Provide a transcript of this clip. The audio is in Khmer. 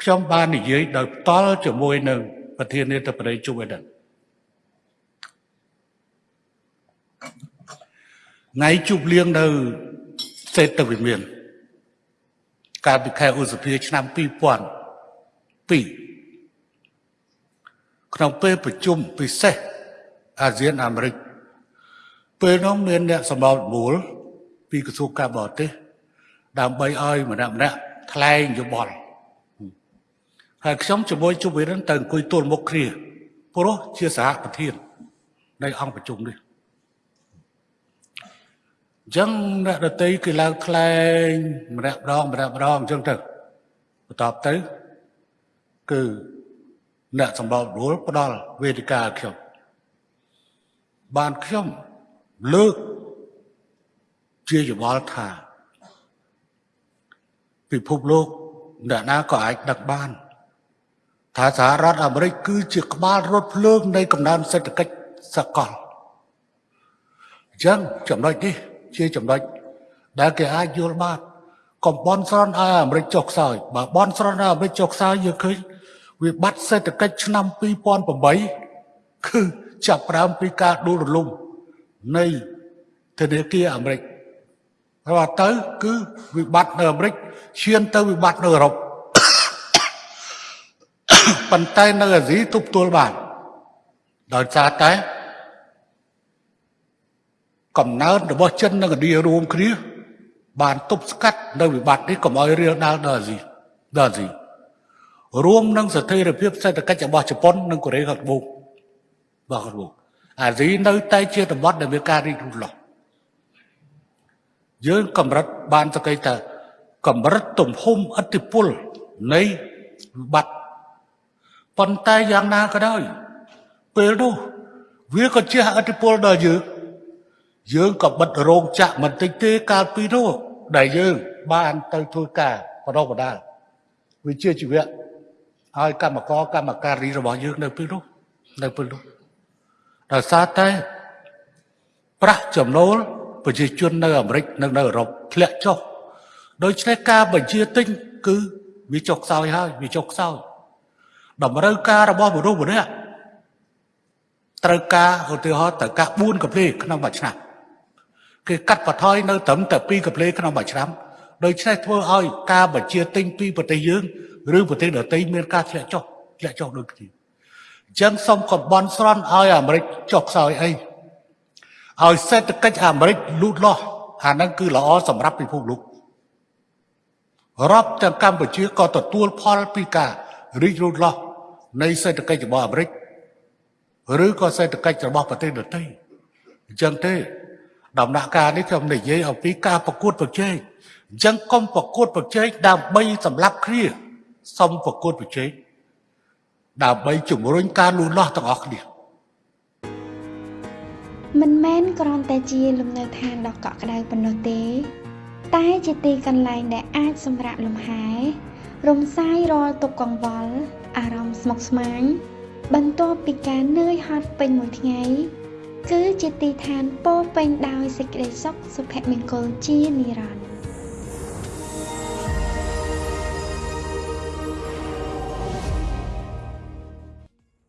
ខ្ញុំបាននិយាយដោយផ្ទាល់ជាមួយនឹងប្រធានាធិបតី Joe Biden ថ្ងៃជប់លៀងនៅសេដ្ឋវិមានកាលពីខែឧសភាឆ្នាំ2002ក្នុងពេលប្រជុំពិសេសអាស៊ានអាមេរិកពេលនោះមានអ្នកសម្របសម្រួលពីក្រសួងការបរទេសដើម្បីឲ្យម្នាក់ម្នាក់ថ្លែងយោបល់ ហើយខ្ញុំជាមួយជុំវិរិនទៅអង្គុយទល់មុខគ្នាព្រោះជាសហប្រធាននៃអង្គប្រជុំនេះអញ្ចឹងអ្នកដតីគឺឡើងថ្លែងម្នាក់ម្ដងម្នាក់ម្ដងអញ្ចឹងទៅបន្ទាប់ទៅគឺអ្នកសម្របរួលផ្ដល់វេទិកាឲ្យខ្ញុំបានខ្ញុំលើកជាយោបល់ថាពិភពលោកអ្នកណាក៏អាចដឹកបាន ថាសហរដ្ឋអាមេរិកគឺជាក្បាលរថភ្លើងនៃកំណើនសេដ្ឋកិច្ចសកលអញ្ចឹងចំណុចនេះជាចំណុចដែលគេអាចយល់បានកុំបនស្រន់ឲ្យអាមេរិកចុះខ្សោយបើបនស្រន់ឲ្យអាមេរិកចុះខ្សោយយើងឃើញវិបត្តិសេដ្ឋកិច្ចឆ្នាំ2008គឺចាប់ផ្ដើមពីការដួលរលំនៃធនាគារអាមេរិកហើយទៅគឺវិបត្តិនៅអាមេរិកឈានទៅវិបត្តិនៅអឺរ៉ុប ប៉ុន្តែនៅអាស៊ីទប់ទល់បានដោយសារតែកំណើតរបស់ចិននិងឥណ្ឌារួមគ្នាបានទប់ស្កាត់នៅវិបត្តិនេះកុំឲ្យរាលដាលដល់អាស៊ីដល់អាស៊ីរួមនឹងស្ថិរភាពសេដ្ឋកិច្ចរបស់ជប៉ុននិងកូរ៉េខាងត្បូងបាទខាងត្បូងអាស៊ីនៅតែជាតំបន់ដែលមានការរីកលូតលាស់យើងកម្រិតបានសក្តិថាកម្រិតទំហំអធិពលនៃវិបត្តិ ប៉ុន្តែយ៉ាងណាក៏ដោយពេលនោះវាក៏ជះអធិពលដល់យើងយើងក៏បិទរោងចក្របន្តិចទេកាលពីនោះដែលយើងបានទៅធ្វើការបដិបដាលវិជាជីវៈឲ្យកម្មករកម្មការីរបស់យើងនៅពេលនោះនៅពេលនោះដោយសារតែប្រាក់ចំណូលប្រជាជននៅអាមេរិកនិងនៅអឺរ៉ុបធ្លាក់ចុះដូច្នេះការបញ្ជាទិញគឺវាចុះខ្សោយហើយវាចុះខ្សោយ តម្រូវការរបស់មនុស្សម្នាក់ត្រូវការឧទាហរណ៍ត្រូវការ4កាផ្លេក្នុងមួយឆ្នាំគេកាត់បន្ថយនៅត្រឹមតែ2កាផ្លេក្នុងមួយឆ្នាំដូច្នេះធ្វើឲ្យការបញ្ជាទិញពីប្រទេសយើងឬប្រទេសដទៃមានការធ្លាក់ចុះធ្លាក់ចុះដូចគ្នាអញ្ចឹងសូមកំបន់ស្រន់ឲ្យអាមេរិកចុះខ្សោយអីឲ្យសេដ្ឋកិច្ចអាមេរិកលូតលាស់អាហ្នឹងគឺល្អសម្រាប់ពិភពលោករាប់ទាំងកម្ពុជាក៏ទទួលផលពីការ រីករូតលាស់នៃសេដ្ឋកិច្ចរបស់អាមេរិកឬក៏សេដ្ឋកិច្ចរបស់ប្រទេសដទៃអញ្ចឹងទេដំណាក់កាលនេះខ្ញុំនិយាយអំពីការប្រកួតប្រជែងអញ្ចឹងកុំប្រកួតប្រជែងដើម្បីសម្លាប់គ្នាសុំប្រកួតប្រជែងដើម្បីជំរុញការលូតលាស់ទាំងអស់គ្នាមិនមែនគ្រាន់តែជាលំនៅឋានដ៏កក់ក្ដៅប៉ុណ្ណោះទេ តែជាទីកន្លែងដែលអាចសម្រាកលំហែ រំសាយរាល់ទុក្ខកង្វល់ អារម្មណ៍ស្មុគស្មាញ បន្ទាប់ពីការនឿយហត់ពេញមួយថ្ងៃ គឺជាទីឋានពោពេញដោយសេចក្តីសុខសុភមង្គលជានិរន្តរ៍